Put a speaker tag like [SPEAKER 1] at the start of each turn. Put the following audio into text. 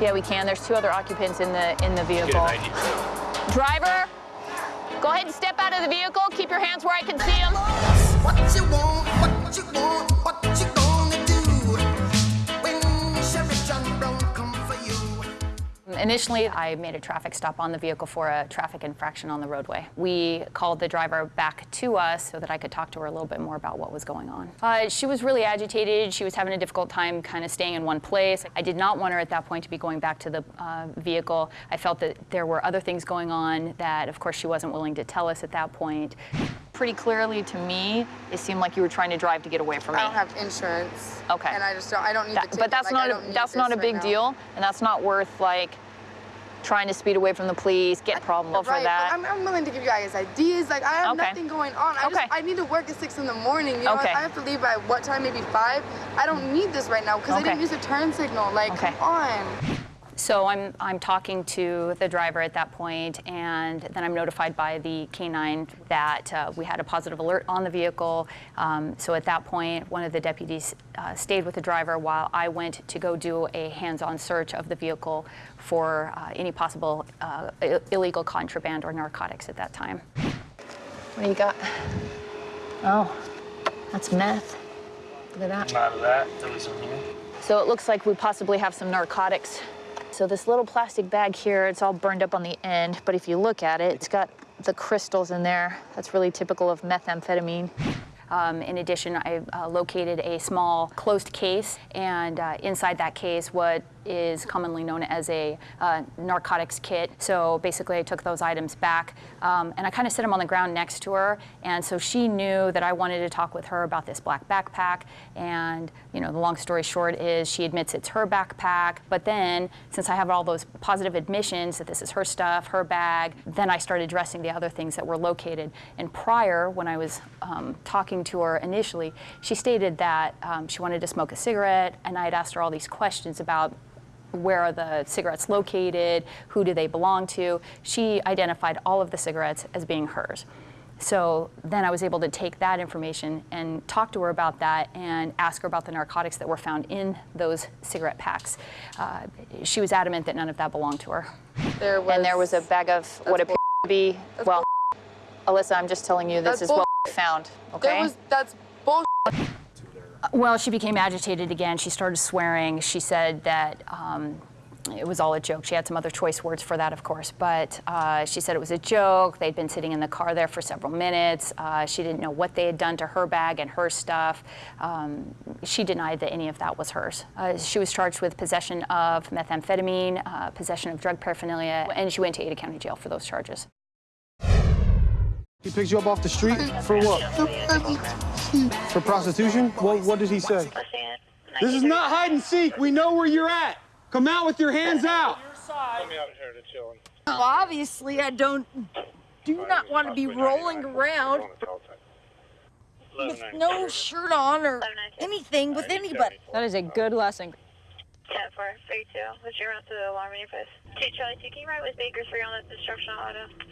[SPEAKER 1] Yeah, we can. There's two other occupants in the in the vehicle. Driver, go ahead and step out of the vehicle. Keep your hands where I can see Initially, I made a traffic stop on the vehicle for a traffic infraction on the roadway. We called the driver back to us so that I could talk to her a little bit more about what was going on. Uh, she was really agitated. She was having a difficult time kind of staying in one place. I did not want her at that point to be going back to the uh, vehicle. I felt that there were other things going on that, of course, she wasn't willing to tell us at that point. Pretty clearly to me, it seemed like you were trying to drive to get away from me.
[SPEAKER 2] I don't have insurance.
[SPEAKER 1] Okay.
[SPEAKER 2] And I just don't. I don't need
[SPEAKER 1] That- but that's
[SPEAKER 2] like,
[SPEAKER 1] not a, that's not a big
[SPEAKER 2] now.
[SPEAKER 1] deal, and that's not worth like trying to speed away from the police, get problem for
[SPEAKER 2] right,
[SPEAKER 1] that.
[SPEAKER 2] I'm, I'm willing to give you guys ideas. Like I have
[SPEAKER 1] Okay.
[SPEAKER 2] nothing going on. I
[SPEAKER 1] Okay.
[SPEAKER 2] just I need to work at six in the morning. You know,
[SPEAKER 1] Okay.
[SPEAKER 2] I have to leave by what time? Maybe five. I don't need this right now because I didn't use a turn signal. Like come on.
[SPEAKER 1] So I'm, I'm talking to the driver at that point, and then I'm notified by the K9 that uh, we had a positive alert on the vehicle. Um, so at that point, one of the deputies uh, stayed with the driver while I went to go do a hands-on search of the vehicle for uh, any possible uh, illegal contraband or narcotics at that time. What do you got? Oh, that's meth. Look at that.
[SPEAKER 3] Not of that. There was some here.
[SPEAKER 1] So it looks like we possibly have some narcotics. So this little plastic bag here, it's all burned up on the end, but if you look at it, it's got the crystals in there. That's really typical of methamphetamine. Um, in addition, I uh, located a small closed case, and uh, inside that case, what is commonly known as a uh, narcotics kit. So basically, I took those items back, um, and I kind of set them on the ground next to her, and so she knew that I wanted to talk with her about this black backpack. And you know, the long story short is she admits it's her backpack, but then since I have all those positive admissions that this is her stuff, her bag, then I started addressing the other things that were located. And prior, when I was um, talking to her initially, she stated that um, she wanted to smoke a cigarette, and I had asked her all these questions about where are the cigarettes located, who do they belong to. She identified all of the cigarettes as being hers. So then I was able to take that information and talk to her about that and ask her about the narcotics that were found in those cigarette packs. Uh, she was adamant that none of that belonged to her.
[SPEAKER 2] There was.
[SPEAKER 1] and there was a bag of what
[SPEAKER 2] That's
[SPEAKER 1] appeared to be, well, Alyssa, I'm just telling you this
[SPEAKER 2] That's
[SPEAKER 1] is what we found, okay?
[SPEAKER 2] Was. That's bull.
[SPEAKER 1] Well, she became agitated again. She started swearing. She said that um, it was all a joke. She had some other choice words for that, of course, but uh, she said it was a joke. They'd been sitting in the car there for several minutes. Uh, she didn't know what they had done to her bag and her stuff. Um, she denied that any of that was hers. Uh, she was charged with possession of methamphetamine, uh, possession of drug paraphernalia, and she went to Ada County Jail for those charges.
[SPEAKER 4] He picks you up off the street for what? For prostitution? What, what did he say? This is not hide and seek. We know where you're at. Come out with your hands out.
[SPEAKER 3] Let me out here to chilling.
[SPEAKER 5] Well, obviously, I don't do not want to be rolling around with no shirt on or anything with anybody.
[SPEAKER 1] That is a good lesson.
[SPEAKER 6] 10 4, 32. What's your route to the alarm in your post? 2 Charlie 2, can you ride with Bakersfield on the destruction auto?